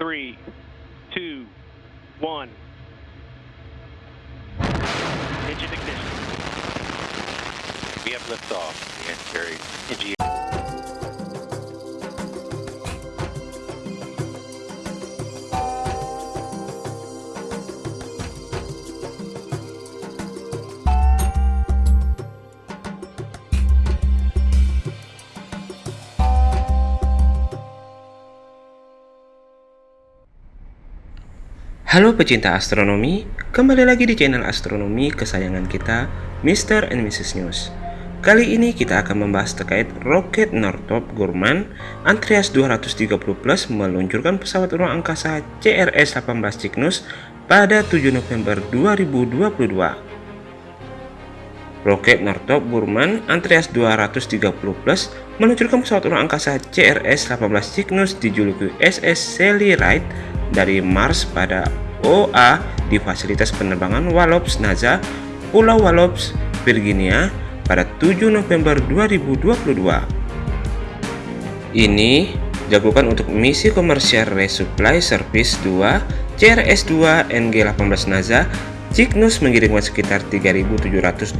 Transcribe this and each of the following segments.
three, two, one. Engine ignition. We have liftoff. The Carry NG Halo pecinta astronomi, kembali lagi di channel astronomi kesayangan kita, Mr. and Mrs. News. Kali ini kita akan membahas terkait roket Northrop Grumman Andreas 230 Plus meluncurkan pesawat ruang angkasa CRS-18 Cygnus pada 7 November 2022. Roket Northrop Grumman Andreas 230 Plus meluncurkan pesawat ruang angkasa CRS-18 Cygnus dijuluki SS Sally Ride dari Mars pada OA di fasilitas penerbangan Wallops NASA, Pulau Wallops, Virginia pada 7 November 2022. Ini dilakukan untuk misi komersial Resupply Service 2 CRS-2 NG-18 NASA Cygnus mengirimkan sekitar 3.729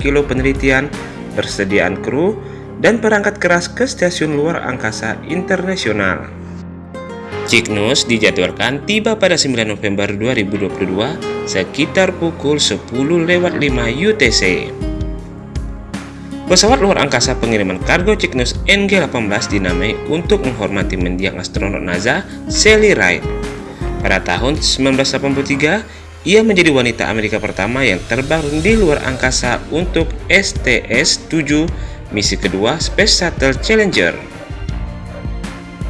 kilo penelitian, persediaan kru, dan perangkat keras ke stasiun luar angkasa internasional. Cygnus dijadwalkan tiba pada 9 November 2022 sekitar pukul 10 lewat 5 UTC. Pesawat luar angkasa pengiriman kargo Cygnus NG-18 dinamai untuk menghormati mendiang astronot NASA Sally Ride. Pada tahun 1983, ia menjadi wanita Amerika pertama yang terbang di luar angkasa untuk STS-7 misi kedua Space Shuttle Challenger.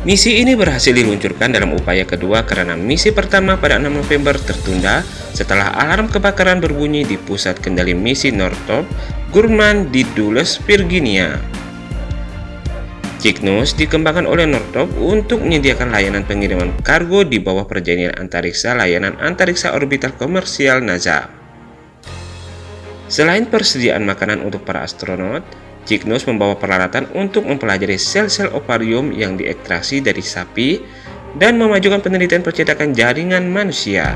Misi ini berhasil diluncurkan dalam upaya kedua karena misi pertama pada 6 November tertunda setelah alarm kebakaran berbunyi di pusat kendali misi Northrop Grumman di Dulles, Virginia. Cygnus dikembangkan oleh Northrop untuk menyediakan layanan pengiriman kargo di bawah perjanjian antariksa layanan antariksa orbital komersial NASA. Selain persediaan makanan untuk para astronot, Cygnus membawa peralatan untuk mempelajari sel-sel ovarium yang diekstraksi dari sapi dan memajukan penelitian percetakan jaringan manusia.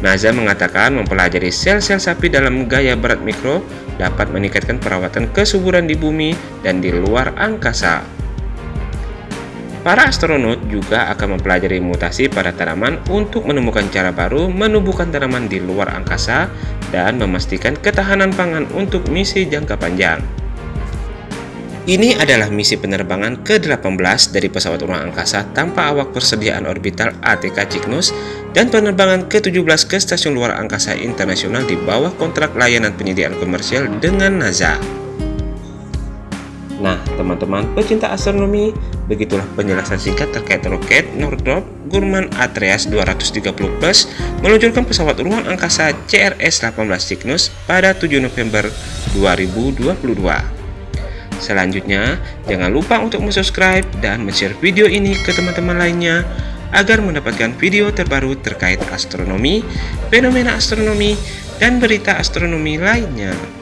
NASA mengatakan mempelajari sel-sel sapi dalam gaya berat mikro dapat meningkatkan perawatan kesuburan di bumi dan di luar angkasa. Para astronot juga akan mempelajari mutasi pada tanaman untuk menemukan cara baru menumbuhkan tanaman di luar angkasa dan memastikan ketahanan pangan untuk misi jangka panjang. Ini adalah misi penerbangan ke-18 dari pesawat ruang angkasa tanpa awak persediaan orbital ATK Cygnus dan penerbangan ke-17 ke stasiun luar angkasa internasional di bawah kontrak layanan penyediaan komersial dengan NASA. Nah, teman-teman pecinta astronomi, begitulah penjelasan singkat terkait roket Northrop Grumman Atreus 230 Plus meluncurkan pesawat ruang angkasa CRS-18 Cygnus pada 7 November 2022. Selanjutnya, jangan lupa untuk subscribe dan share video ini ke teman-teman lainnya agar mendapatkan video terbaru terkait astronomi, fenomena astronomi, dan berita astronomi lainnya.